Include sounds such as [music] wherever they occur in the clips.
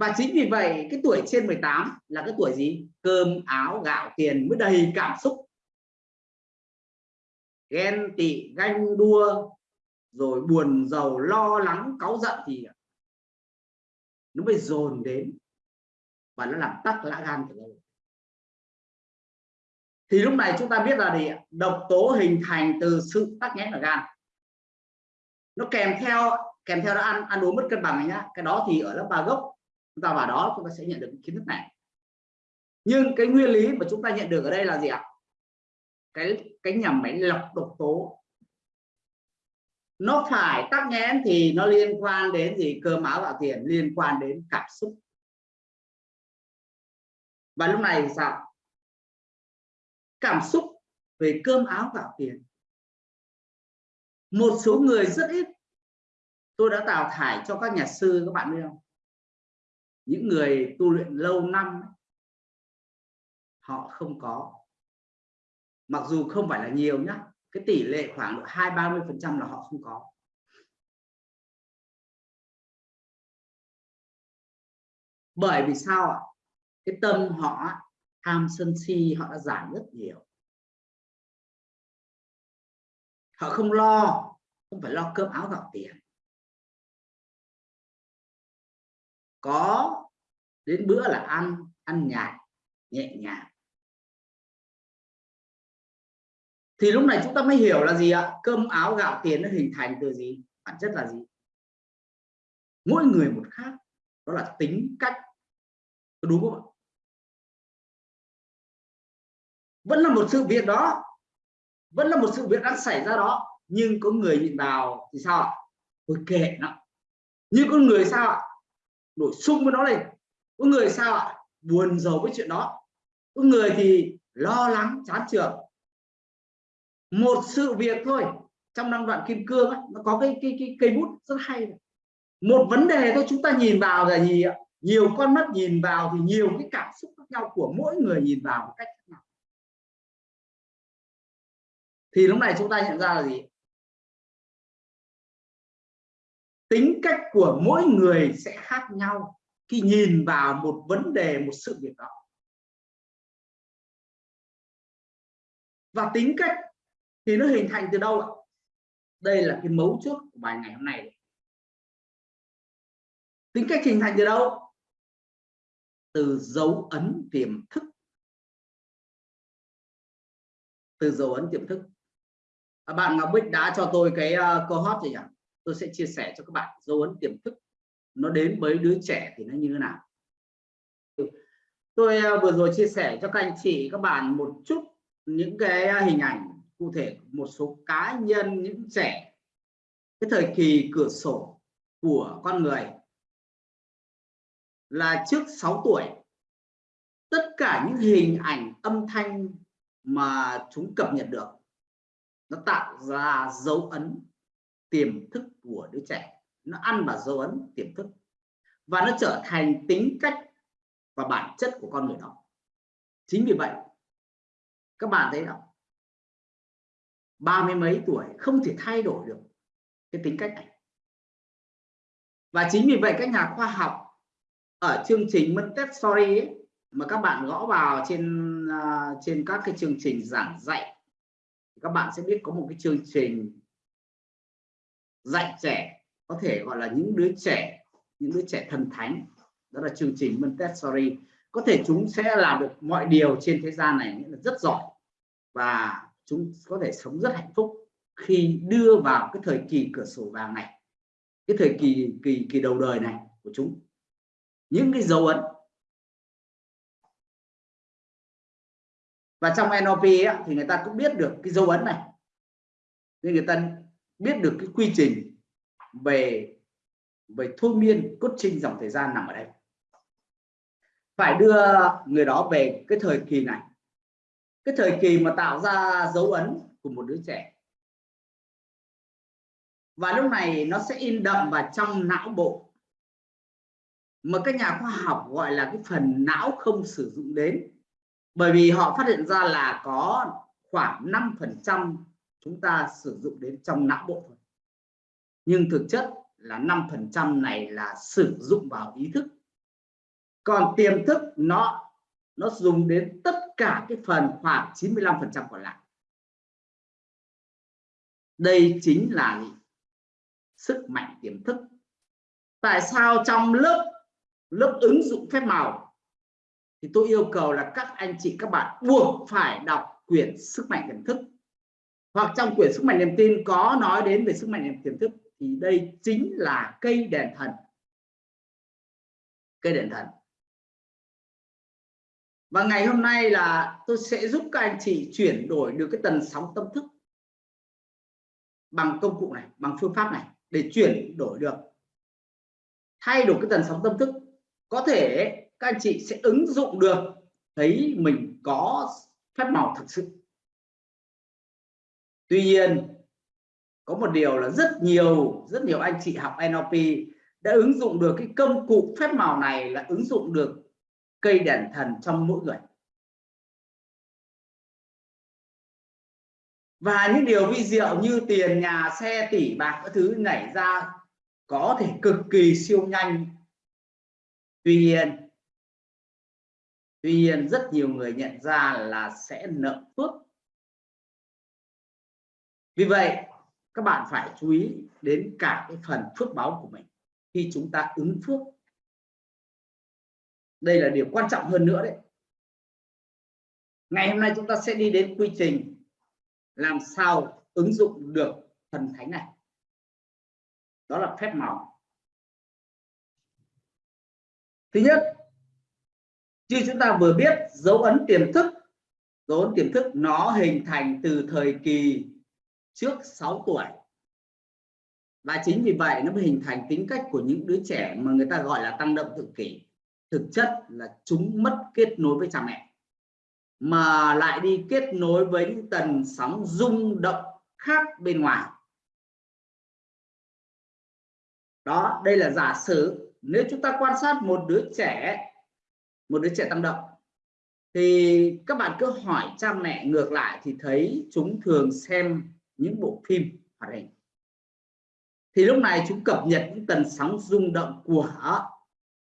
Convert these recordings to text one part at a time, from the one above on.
và chính vì vậy, cái tuổi trên 18 là cái tuổi gì? Cơm, áo, gạo, tiền mới đầy cảm xúc. Ghen tị, ganh đua, rồi buồn, giàu, lo lắng, cáu giận thì nó mới dồn đến và nó làm tắc lã gan của lâu thì lúc này chúng ta biết là gì độc tố hình thành từ sự tắc nghẽn ở gan. Nó kèm theo kèm theo nó ăn ăn uống mất cân bằng nhá. Cái đó thì ở lớp ba gốc chúng ta vào đó chúng ta sẽ nhận được kiến thức này. Nhưng cái nguyên lý mà chúng ta nhận được ở đây là gì ạ? Cái cái nhà máy lọc độc tố. Nó phải tắc nghẽn thì nó liên quan đến gì? Cơ máu và tiền, liên quan đến cảm xúc. Và lúc này sao? Cảm xúc về cơm áo gạo tiền. Một số người rất ít. Tôi đã đào thải cho các nhà sư, các bạn biết không? Những người tu luyện lâu năm họ không có. Mặc dù không phải là nhiều nhá, cái tỷ lệ khoảng độ hai, ba mươi phần trăm là họ không có. Bởi vì sao ạ? Cái tâm họ, tham sân si họ đã giảm rất nhiều. Họ không lo, không phải lo cơm áo gạo tiền. Có đến bữa là ăn ăn nhạt, nhẹ nhàng. Thì lúc này chúng ta mới hiểu là gì ạ? Cơm áo gạo tiền nó hình thành từ gì? Bản chất là gì? Mỗi người một khác. Đó là tính cách. Đúng không ạ? Vẫn là một sự việc đó. Vẫn là một sự việc đang xảy ra đó. Nhưng có người nhìn vào thì sao ạ? Tôi kệ nó. Như con người sao ạ? Nổi sung với nó lên. Có người sao ạ? Buồn giàu với chuyện đó. Có người thì lo lắng chán trường một sự việc thôi. Trong năm đoạn kim cương ấy, nó có cái cái cái cây bút rất hay một vấn đề thôi chúng ta nhìn vào là gì ạ? Nhiều con mắt nhìn vào thì nhiều cái cảm xúc khác nhau của mỗi người nhìn vào một cách khác nhau. Thì lúc này chúng ta nhận ra là gì? Tính cách của mỗi người sẽ khác nhau khi nhìn vào một vấn đề một sự việc đó. Và tính cách thì nó hình thành từ đâu ạ? Đây là cái mấu chốt của bài ngày hôm nay. Tính cách hình thành từ đâu? Từ dấu ấn tiềm thức. Từ dấu ấn tiềm thức. À, bạn Ngọc Bích đã cho tôi cái uh, câu hot gì nhỉ? Tôi sẽ chia sẻ cho các bạn dấu ấn tiềm thức. Nó đến với đứa trẻ thì nó như thế nào? Tôi à, vừa rồi chia sẻ cho các anh chị, các bạn một chút những cái hình ảnh cụ thể một số cá nhân, những trẻ. Cái thời kỳ cửa sổ của con người là trước 6 tuổi. Tất cả những hình ảnh âm thanh mà chúng cập nhật được, nó tạo ra dấu ấn tiềm thức của đứa trẻ. Nó ăn vào dấu ấn tiềm thức. Và nó trở thành tính cách và bản chất của con người đó. Chính vì vậy các bạn thấy không ba mươi mấy tuổi không thể thay đổi được cái tính cách này. Và chính vì vậy các nhà khoa học ở chương trình Montessori ấy, mà các bạn gõ vào trên uh, trên các cái chương trình giảng dạy các bạn sẽ biết có một cái chương trình dạy trẻ có thể gọi là những đứa trẻ những đứa trẻ thần thánh. Đó là chương trình Montessori. Có thể chúng sẽ làm được mọi điều trên thế gian này là rất giỏi và chúng có thể sống rất hạnh phúc khi đưa vào cái thời kỳ cửa sổ vàng này cái thời kỳ kỳ kỳ đầu đời này của chúng. Những cái dấu ấn. Và trong NLP ấy, thì người ta cũng biết được cái dấu ấn này. Nên người ta biết được cái quy trình về về thôi miên, cốt trinh dòng thời gian nằm ở đây. Phải đưa người đó về cái thời kỳ này. Cái thời kỳ mà tạo ra dấu ấn của một đứa trẻ. Và lúc này nó sẽ in đậm vào trong não bộ. Mà các nhà khoa học gọi là cái phần não không sử dụng đến. Bởi vì họ phát hiện ra là có khoảng 5 phần trăm chúng ta sử dụng đến trong não bộ thôi. Nhưng thực chất là 5 phần trăm này là sử dụng vào ý thức. Còn tiềm thức nó nó dùng đến tất cả cái phần khoảng 95 phần trăm còn lại. Đây chính là gì? sức mạnh tiềm thức. Tại sao trong lớp lớp ứng dụng phép màu thì tôi yêu cầu là các anh chị, các bạn buộc phải đọc quyển sức mạnh tiềm thức hoặc trong quyển sức mạnh niềm tin có nói đến về sức mạnh tiềm thức thì đây chính là cây đèn thần. Cây đèn thần. Và ngày hôm nay là tôi sẽ giúp các anh chị chuyển đổi được cái tần sóng tâm thức bằng công cụ này, bằng phương pháp này để chuyển đổi được. Thay đổi cái tần sóng tâm thức, có thể các anh chị sẽ ứng dụng được thấy mình có phép màu thực sự tuy nhiên, có một điều là rất nhiều rất nhiều anh chị học NLP đã ứng dụng được cái công cụ phép màu này là ứng dụng được cây đèn thần trong mỗi người. Và những điều vi diệu như tiền, nhà, xe tỷ bạc các thứ nảy ra có thể cực kỳ siêu nhanh. Tuy nhiên tuy nhiên rất nhiều người nhận ra là sẽ nợ phước vì vậy, các bạn phải chú ý đến cả cái phần phước báo của mình khi chúng ta ứng phước. Đây là điều quan trọng hơn nữa đấy. Ngày hôm nay chúng ta sẽ đi đến quy trình làm sao ứng dụng được thần thánh này. Đó là phép màu thứ nhất như chúng ta vừa biết dấu ấn tiềm thức, dấu ấn tiềm thức nó hình thành từ thời kỳ trước 6 tuổi. Và chính vì vậy nó mới hình thành tính cách của những đứa trẻ mà người ta gọi là tăng động tự kỷ. Thực chất là chúng mất kết nối với cha mẹ, mà lại đi kết nối với những tần sóng rung động khác bên ngoài. Đó, đây là giả sử nếu chúng ta quan sát một đứa trẻ, một đứa trẻ tăng động, thì các bạn cứ hỏi cha mẹ ngược lại thì thấy chúng thường xem những bộ phim hoạt hình. Thì lúc này chúng cập nhật những tần sóng rung động của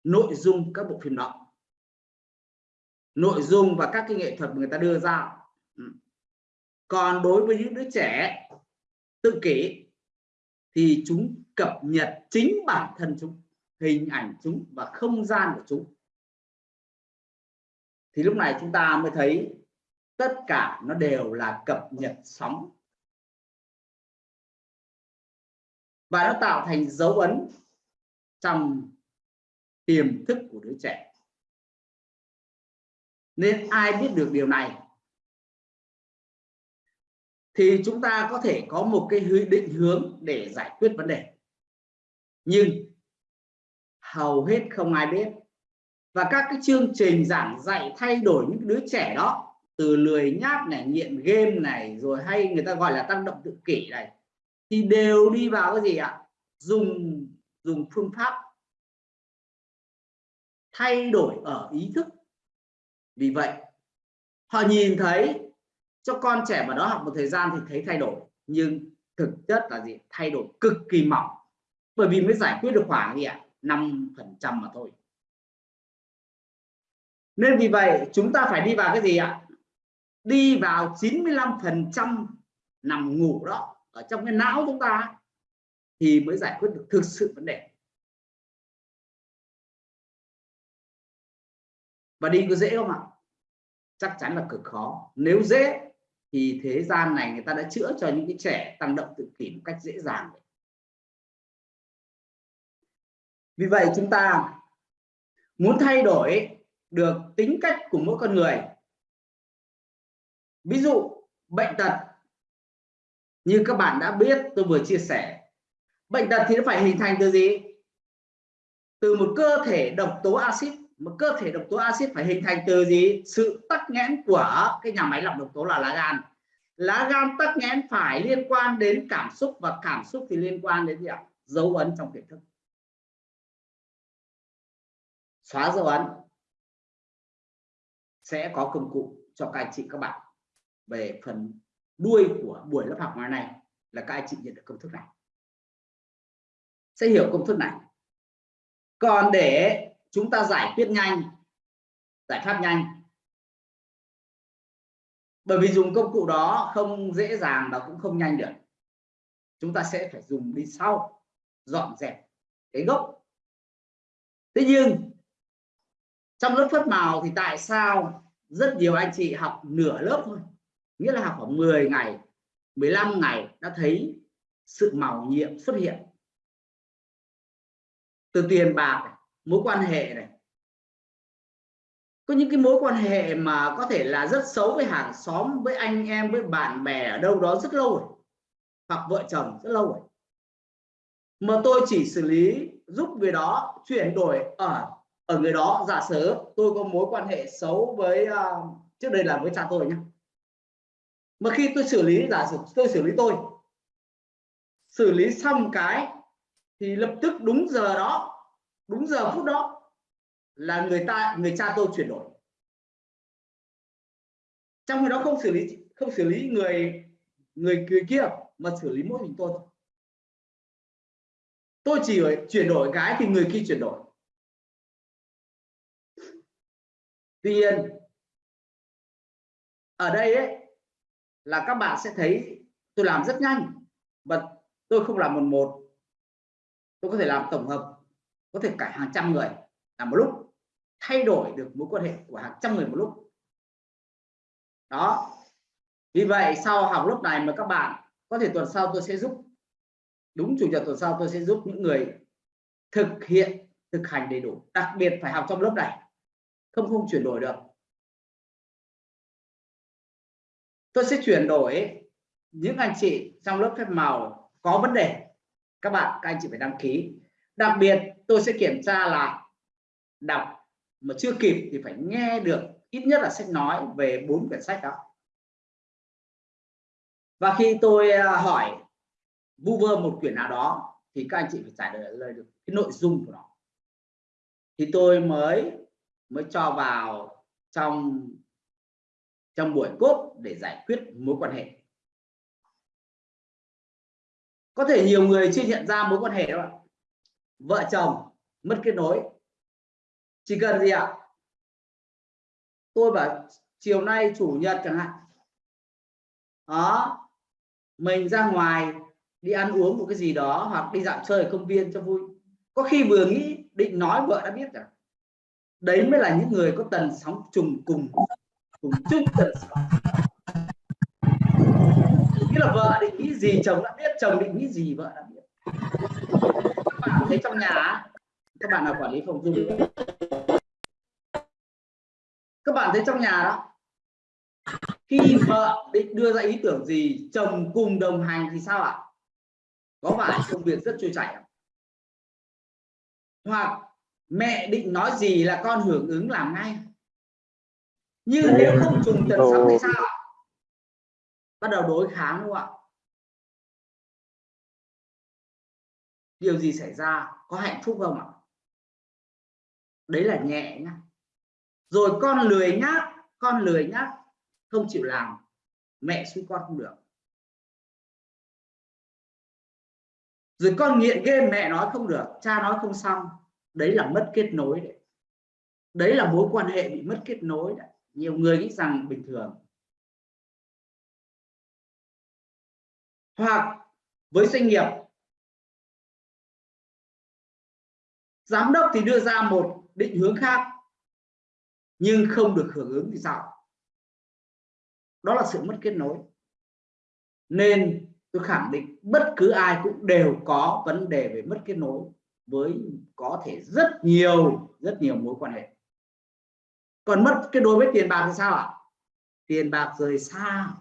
nội dung các bộ phim đó. Nội dung và các cái nghệ thuật người ta đưa ra. Ừ. Còn đối với những đứa trẻ tự kỷ thì chúng cập nhật chính bản thân chúng, hình ảnh chúng và không gian của chúng. Thì lúc này chúng ta mới thấy tất cả nó đều là cập nhật sóng và nó tạo thành dấu ấn trong tiềm thức của đứa trẻ. Nên ai biết được điều này? Thì chúng ta có thể có một cái định hướng để giải quyết vấn đề. Nhưng hầu hết không ai biết. Và các cái chương trình giảng dạy thay đổi những đứa trẻ đó, từ lười nhác này, nghiện game này, rồi hay người ta gọi là tăng động tự kỷ này thì đều đi vào cái gì ạ? Dùng dùng phương pháp thay đổi ở ý thức. Vì vậy, họ nhìn thấy cho con trẻ mà đó học một thời gian thì thấy thay đổi. Nhưng thực chất là gì? Thay đổi cực kỳ mỏng. Bởi vì mới giải quyết được khoảng gì ạ? năm phần trăm mà thôi. Nên vì vậy, chúng ta phải đi vào cái gì ạ? Đi vào 95 phần trăm nằm ngủ đó ở trong cái não chúng ta thì mới giải quyết được thực sự vấn đề. Và đi có dễ không ạ? Chắc chắn là cực khó. Nếu dễ, thì thế gian này người ta đã chữa cho những cái trẻ tăng động tự kỷ một cách dễ dàng vì vậy chúng ta muốn thay đổi được tính cách của mỗi con người. Ví dụ, bệnh tật như các bạn đã biết, tôi vừa chia sẻ. Bệnh tật thì nó phải hình thành từ gì? Từ một cơ thể độc tố axit. Một cơ thể độc tố axit phải hình thành từ gì? Sự tắc nghẽn của cái nhà máy lọc độc tố là lá gan. Lá gan tắc nghẽn phải liên quan đến cảm xúc và cảm xúc thì liên quan đến gì ạ? Dấu ấn trong tiềm thức. Xóa dấu ấn. Sẽ có công cụ cho các anh chị, các bạn về phần đuôi của buổi lớp học ngày này là các anh chị nhận được công thức này. Sẽ hiểu công thức này. Còn để chúng ta giải quyết nhanh, giải pháp nhanh. Bởi vì dùng công cụ đó không dễ dàng và cũng không nhanh được. Chúng ta sẽ phải dùng đi sau, dọn dẹp cái gốc. Thế nhưng, trong lớp phất màu thì tại sao rất nhiều anh chị học nửa lớp thôi? Nghĩa là học khoảng 10 ngày 15 ngày đã thấy sự màu nhiệm xuất hiện. Từ tiền bạc mối quan hệ này. Có những cái mối quan hệ mà có thể là rất xấu với hàng xóm với anh em với bạn bè ở đâu đó rất lâu rồi hoặc vợ chồng rất lâu rồi. Mà tôi chỉ xử lý giúp người đó chuyển đổi ở ở người đó. Giả sử tôi có mối quan hệ xấu với uh, trước đây là với cha tôi nhé mà khi tôi xử lý giả sử tôi xử lý tôi xử lý xong cái thì lập tức đúng giờ đó đúng giờ phút đó là người ta người cha tôi chuyển đổi. Trong khi đó không xử lý không xử lý người người, người kia mà xử lý mỗi mình tôi thôi. Tôi chỉ chuyển đổi cái thì người kia chuyển đổi. Tuy nhiên ở đây ấy là các bạn sẽ thấy tôi làm rất nhanh và tôi không làm một một. Tôi có thể làm tổng hợp, có thể cả hàng trăm người làm một lúc, thay đổi được mối quan hệ của hàng trăm người một lúc. Đó. Vì vậy, sau học lúc này mà các bạn có thể tuần sau tôi sẽ giúp, đúng chủ nhật tuần sau tôi sẽ giúp những người thực hiện, thực hành đầy đủ, đặc biệt phải học trong lớp này. Không không chuyển đổi được. Tôi sẽ chuyển đổi những anh chị trong lớp phép màu có vấn đề. Các bạn, các anh chị phải đăng ký. Đặc biệt, tôi sẽ kiểm tra là đọc mà chưa kịp thì phải nghe được ít nhất là sách nói về bốn quyển sách đó. Và khi tôi à, hỏi vu vơ một quyển nào đó thì các anh chị phải trả lời được cái nội dung của nó. Thì tôi mới mới cho vào trong trong buổi cốt để giải quyết mối quan hệ. Có thể nhiều người chưa nhận ra mối quan hệ đó vợ chồng mất kết nối. Chỉ cần gì ạ? Tôi bảo chiều nay chủ nhật chẳng hạn. Đó, mình ra ngoài đi ăn uống một cái gì đó hoặc đi dạo chơi ở công viên cho vui. Có khi vừa nghĩ định nói vợ đã biết rồi. Đấy mới là những người có tần sóng trùng cùng cùng chung tần số nghĩa là vợ định nghĩ gì, chồng đã biết, chồng định nghĩ gì, vợ đã biết. Các bạn thấy trong nhà các bạn là quản lý phòng dung các bạn thấy trong nhà đó, khi vợ định đưa ra ý tưởng gì, chồng cùng đồng hành thì sao ạ? Có phải công việc rất trôi chảy không? hoặc mẹ định nói gì là con hưởng ứng làm ngay nhưng nếu không trùng tần sóng thì sao? Bắt đầu đối kháng đúng không ạ? Điều gì xảy ra? Có hạnh phúc không ạ? Đấy là nhẹ nhá. Rồi con lười nhác con lười nhác không chịu làm mẹ suy con không được. Rồi con nghiện game mẹ nói không được cha nói không xong. Đấy là mất kết nối đấy. Đấy là mối quan hệ bị mất kết nối đấy nhiều người nghĩ rằng bình thường. Hoặc với doanh nghiệp, giám đốc thì đưa ra một định hướng khác, nhưng không được hưởng ứng thì sao? Đó là sự mất kết nối. Nên tôi khẳng định bất cứ ai cũng đều có vấn đề về mất kết nối với có thể rất nhiều rất nhiều mối quan hệ còn mất cái đối với tiền bạc thì sao ạ? Tiền bạc rời xa.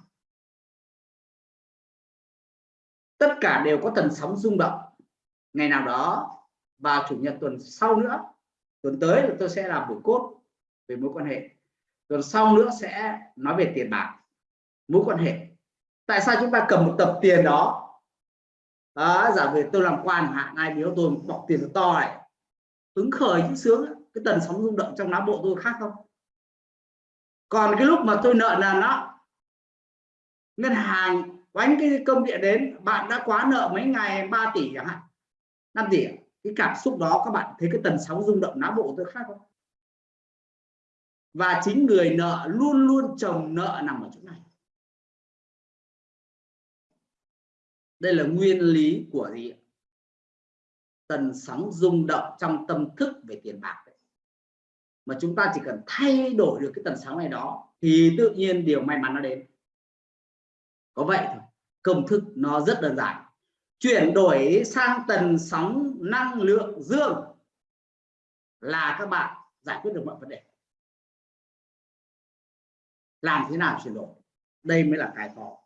Tất cả đều có tần sóng rung động. Ngày nào đó vào chủ nhật tuần sau nữa, tuần tới là tôi sẽ làm buổi cốt về mối quan hệ. Tuần sau nữa sẽ nói về tiền bạc, mối quan hệ. Tại sao chúng ta cầm một tập tiền đó? Đó, giả về tôi làm quan hạn, ai biếu tôi bỏ tiền to này. Hứng khởi chứ sướng cái tần sóng rung động trong não bộ tôi khác không? Còn cái lúc mà tôi nợ nần đó ngân hàng quánh cái công điện đến, bạn đã quá nợ mấy ngày 3 tỷ chẳng hạn 5 tỷ cái cảm xúc đó các bạn thấy cái tần sóng rung động não bộ tôi khác không? Và chính người nợ luôn luôn chồng nợ nằm ở chỗ này. Đây là nguyên lý của gì tần sóng rung động trong tâm thức về tiền bạc đấy mà chúng ta chỉ cần thay đổi được cái tần sóng này đó, thì tự nhiên điều may mắn nó đến. Có vậy thôi, công thức nó rất đơn giản. Chuyển đổi sang tần sóng năng lượng dương là các bạn giải quyết được mọi vấn đề. Làm thế nào chuyển đổi? Đây mới là cái khó.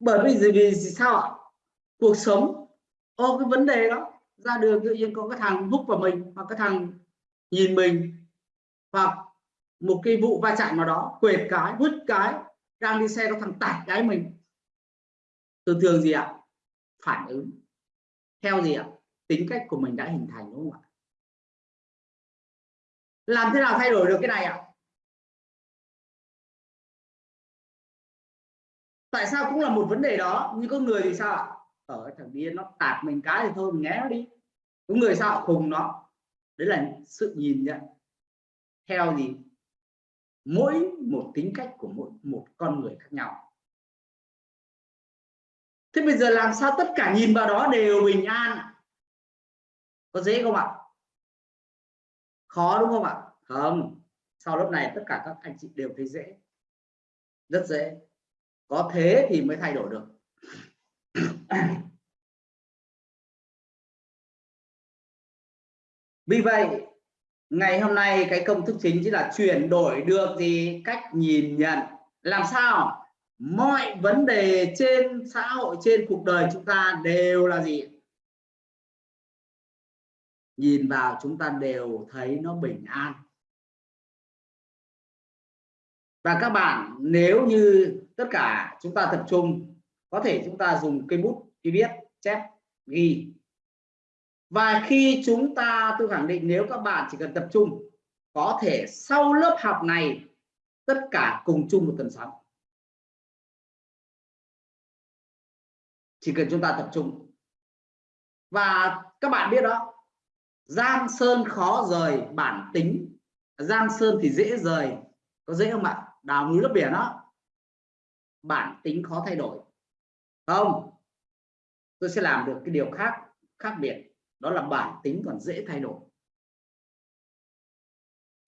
Bởi vì gì? Vì sao ạ? Cuộc sống ô cái vấn đề đó ra đường tự nhiên có cái thằng hút vào mình hoặc cái thằng nhìn mình hoặc một cái vụ va chạm nào đó, quệt cái hút cái, đang đi xe có thằng tạt cái mình. Thường thường gì ạ? Phản ứng. Theo gì ạ? Tính cách của mình đã hình thành, đúng không ạ? Làm thế nào thay đổi được cái này ạ? Tại sao cũng là một vấn đề đó, nhưng có người thì sao ạ? Ở thằng điên nó tạt mình cái thì thôi mình nghe nó đi. Có người sao khùng nó. Đấy là sự nhìn nhận. Theo gì? Mỗi một tính cách của mỗi một con người khác nhau. Thế bây giờ làm sao tất cả nhìn vào đó đều bình an à? có dễ không ạ? Khó đúng không ạ? Không. Sau lớp này tất cả các anh chị đều thấy dễ. Rất dễ. Có thế thì mới thay đổi được. [clears throat] vì vậy, ngày hôm nay cái công thức chính chính là chuyển đổi được gì cách nhìn nhận. Làm sao? Mọi vấn đề trên xã hội, trên cuộc đời chúng ta đều là gì? Nhìn vào chúng ta đều thấy nó bình an. Và các bạn, nếu như tất cả chúng ta tập trung có thể chúng ta dùng cây bút ghi viết, chép, ghi. Và khi chúng ta, tôi khẳng định nếu các bạn chỉ cần tập trung, có thể sau lớp học này, tất cả cùng chung một tần sóng chỉ cần chúng ta tập trung. Và các bạn biết đó, giang sơn khó rời bản tính. Giang sơn thì dễ rời. Có dễ không ạ đào núi lấp biển đó. Bản tính khó thay đổi không, tôi sẽ làm được cái điều khác khác biệt. Đó là bản tính còn dễ thay đổi.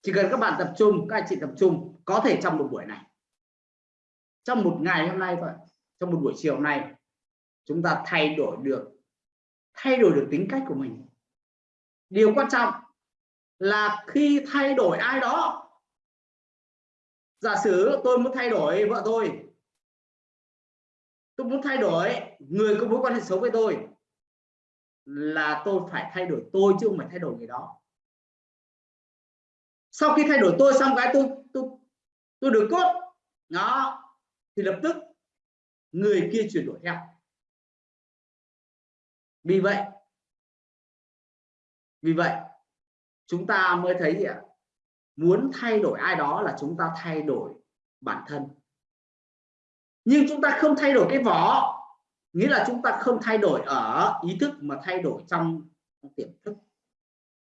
Chỉ cần các bạn tập trung, các anh chị tập trung, có thể trong một buổi này. Trong một ngày hôm nay thôi, trong một buổi chiều hôm nay, chúng ta thay đổi được, thay đổi được tính cách của mình. Điều quan trọng là khi thay đổi ai đó. Giả sử tôi muốn thay đổi vợ tôi tôi muốn thay đổi người có mối quan hệ xấu với tôi là tôi phải thay đổi tôi chứ không phải thay đổi người đó. Sau khi thay đổi tôi xong cái tôi tôi tôi được cốt. Nó thì lập tức người kia chuyển đổi theo. Vì vậy vì vậy chúng ta mới thấy gì ạ? Muốn thay đổi ai đó là chúng ta thay đổi bản thân nhưng chúng ta không thay đổi cái vỏ. Nghĩa là chúng ta không thay đổi ở ý thức mà thay đổi trong tiềm thức.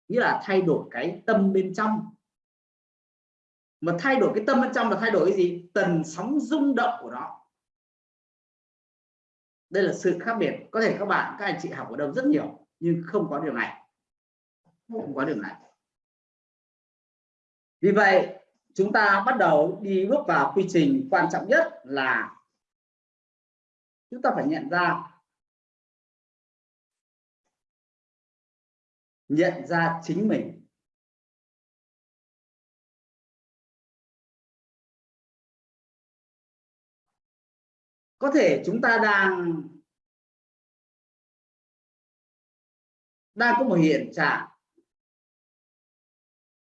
Nghĩa là thay đổi cái tâm bên trong. Mà thay đổi cái tâm bên trong là thay đổi cái gì? Tần sóng rung động của nó. Đây là sự khác biệt. Có thể các bạn, các anh chị học ở đâu rất nhiều, nhưng không có điều này. Không có điều này. Vì vậy, chúng ta bắt đầu đi bước vào quy trình quan trọng nhất là chúng ta phải nhận ra. Nhận ra chính mình. Có thể chúng ta đang đang có một hiện trạng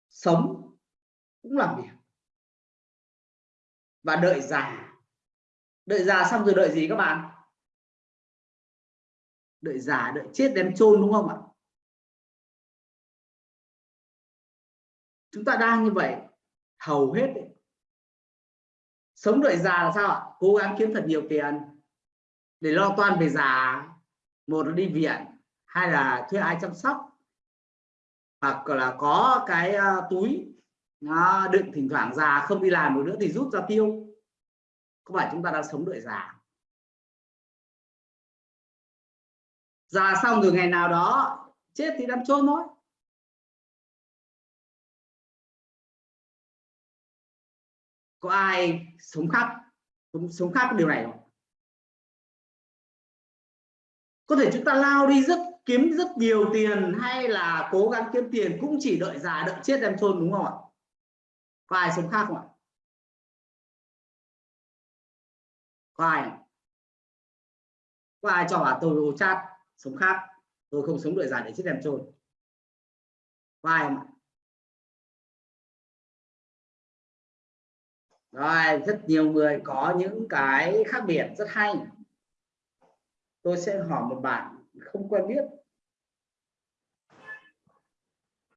sống cũng làm việc. Và đợi già đợi già xong rồi đợi gì các bạn? Đợi già, đợi chết đem chôn đúng không ạ? Chúng ta đang như vậy, hầu hết đấy. sống đợi già là sao ạ? Cố gắng kiếm thật nhiều tiền để lo toan về già. Một là đi viện hay là thuê ai chăm sóc, hoặc là có cái à, túi nó đựng thỉnh thoảng già không đi làm được nữa thì rút ra tiêu có phải chúng ta đang sống đợi già già xong rồi ngày nào đó chết thì đem chôn thôi. Có ai sống khác sống, sống khác điều này không? Có thể chúng ta lao đi rất kiếm rất nhiều tiền hay là cố gắng kiếm tiền cũng chỉ đợi già đợi chết đem chôn đúng không ạ? Có ai sống khác không ạ? Có ai có ai cho bà tôi chat, sống khác, tôi không sống đợi dài để chết em trôi. Có ai không ạ. Rồi, rất nhiều người có những cái khác biệt, rất hay. Tôi sẽ hỏi một bạn không quen biết.